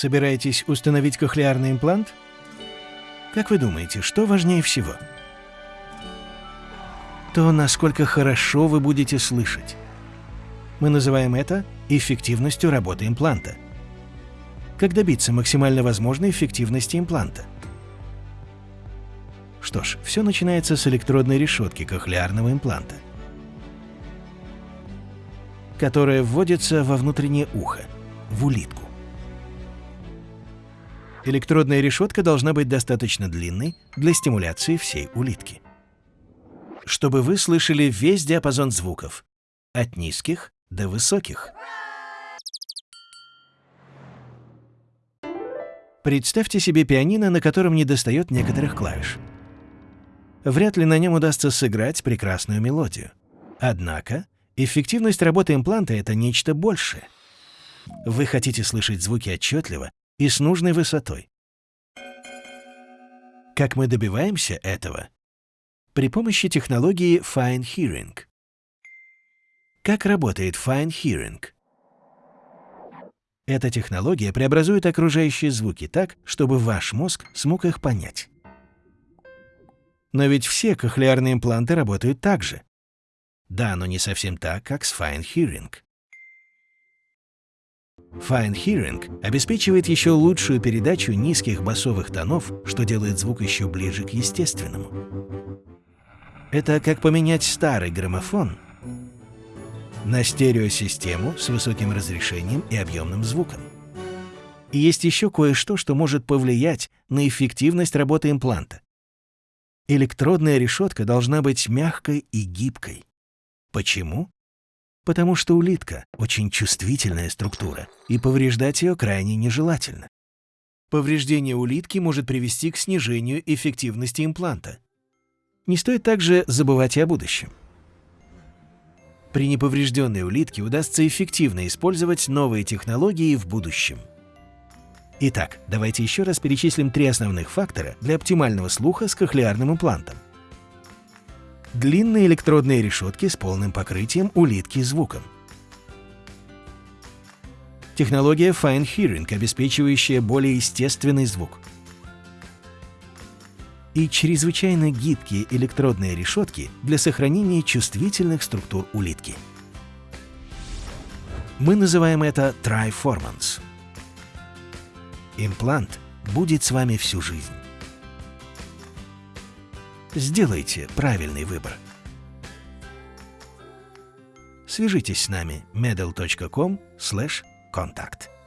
Собираетесь установить кохлеарный имплант? Как вы думаете, что важнее всего? То, насколько хорошо вы будете слышать. Мы называем это эффективностью работы импланта. Как добиться максимально возможной эффективности импланта? Что ж, все начинается с электродной решетки кохлеарного импланта, которая вводится во внутреннее ухо, в улитку. Электродная решетка должна быть достаточно длинной для стимуляции всей улитки. Чтобы вы слышали весь диапазон звуков, от низких до высоких. Представьте себе пианино, на котором недостает некоторых клавиш. Вряд ли на нем удастся сыграть прекрасную мелодию. Однако, эффективность работы импланта — это нечто большее. Вы хотите слышать звуки отчетливо и с нужной высотой. Как мы добиваемся этого? При помощи технологии Fine Hearing. Как работает Fine Hearing? Эта технология преобразует окружающие звуки так, чтобы ваш мозг смог их понять. Но ведь все кохлеарные импланты работают так же. Да, но не совсем так, как с Fine Hearing. Fine Hearing обеспечивает еще лучшую передачу низких басовых тонов, что делает звук еще ближе к естественному. Это как поменять старый граммофон на стереосистему с высоким разрешением и объемным звуком. И есть еще кое-что, что может повлиять на эффективность работы импланта. Электродная решетка должна быть мягкой и гибкой. Почему? Потому что улитка — очень чувствительная структура, и повреждать ее крайне нежелательно. Повреждение улитки может привести к снижению эффективности импланта. Не стоит также забывать и о будущем. При неповрежденной улитке удастся эффективно использовать новые технологии в будущем. Итак, давайте еще раз перечислим три основных фактора для оптимального слуха с кохлеарным имплантом. Длинные электродные решетки с полным покрытием улитки звуком. Технология Fine Hearing, обеспечивающая более естественный звук. И чрезвычайно гибкие электродные решетки для сохранения чувствительных структур улитки. Мы называем это Triformance. Имплант будет с вами всю жизнь. Сделайте правильный выбор. Свяжитесь с нами medal.com/contact.